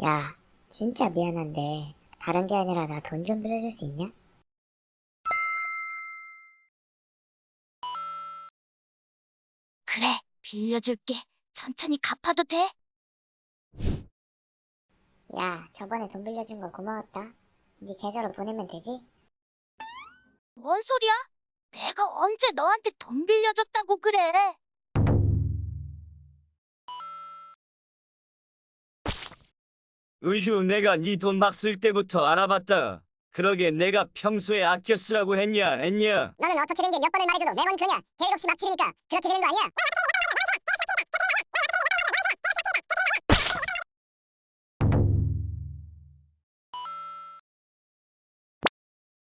야, 진짜 미안한데 다른 게 아니라 나 돈 좀 빌려줄 수 있냐? 그래, 빌려줄게. 천천히 갚아도 돼? 야, 저번에 돈 빌려준 거 고마웠다. 네 계좌로 보내면 되지? 뭔 소리야? 내가 언제 너한테 돈 빌려줬다고 그래? 으휴, 내가 네 돈 막 쓸 때부터 알아봤다. 그러게 내가 평소에 아껴 쓰라고 했냐, 했냐? 너는 어떻게 된 게 몇 번을 말해줘도 매번 그러냐? 계획 없이 막 지르니까 그렇게 되는 거 아니야?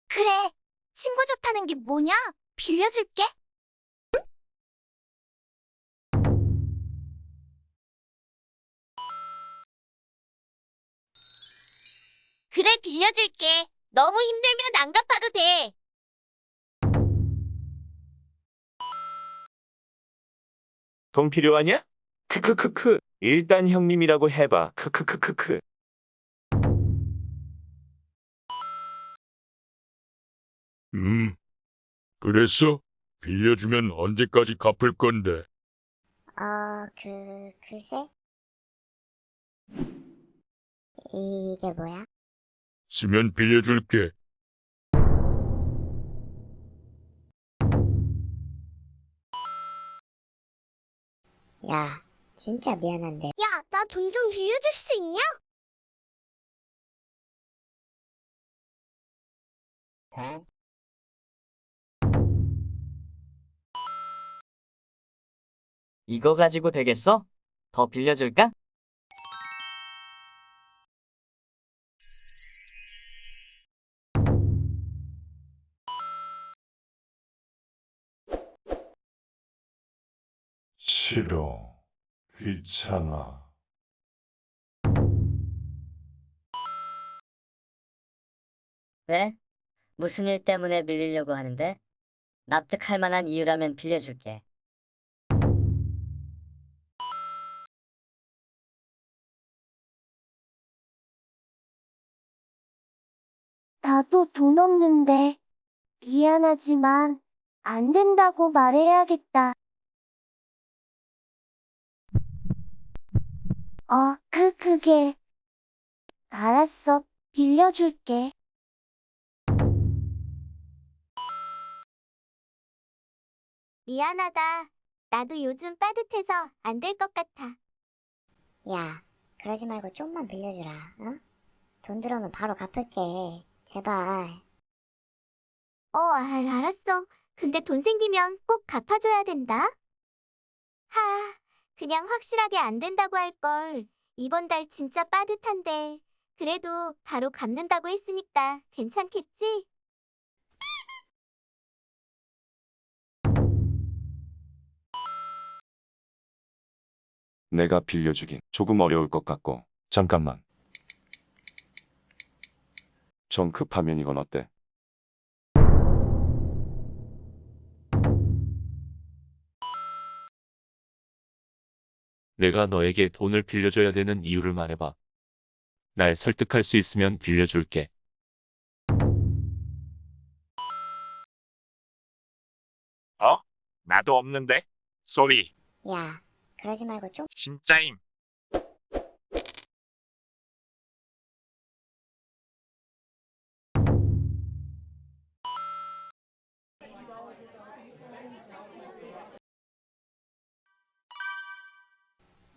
그래, 친구 좋다는 게 뭐냐? 빌려줄게. 그래, 빌려줄게. 너무 힘들면 안 갚아도 돼. 돈 필요하냐? 크크크크. 일단 형님이라고 해봐. 크크크크크. 음, 그랬어? 빌려주면 언제까지 갚을 건데? 어, 그, 글쎄? 이게 뭐야? 쓰면 빌려줄게. 야, 진짜 미안한데 야, 나 돈 좀 빌려줄 수 있냐? 이거 가지고 되겠어? 더 빌려줄까? 싫어. 귀찮아. 왜? 무슨 일 때문에 빌리려고 하는데? 납득할 만한 이유라면 빌려줄게. 나도 돈 없는데. 미안하지만, 안 된다고 말해야겠다. 어, 그, 그게. 알았어, 빌려줄게. 미안하다. 나도 요즘 빠듯해서 안 될 것 같아. 야, 그러지 말고 좀만 빌려주라, 어? 돈 들어오면 바로 갚을게. 제발. 어, 알, 알았어. 근데 돈 생기면 꼭 갚아줘야 된다. 하, 그냥 확실하게 안 된다고 할 걸. 이번 달 진짜 빠듯한데. 그래도 바로 갚는다고 했으니까 괜찮겠지? 내가 빌려주긴 조금 어려울 것 같고. 잠깐만. 좀 급하면 이건 어때? 내가 너에게 돈을 빌려줘야 되는 이유를 말해봐. 날 설득할 수 있으면 빌려줄게. 어? 나도 없는데? 소리, 야, 그러지 말고 좀. 진짜임.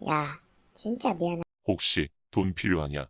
야, 진짜 미안해. 혹시 돈 필요하냐?